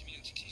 community.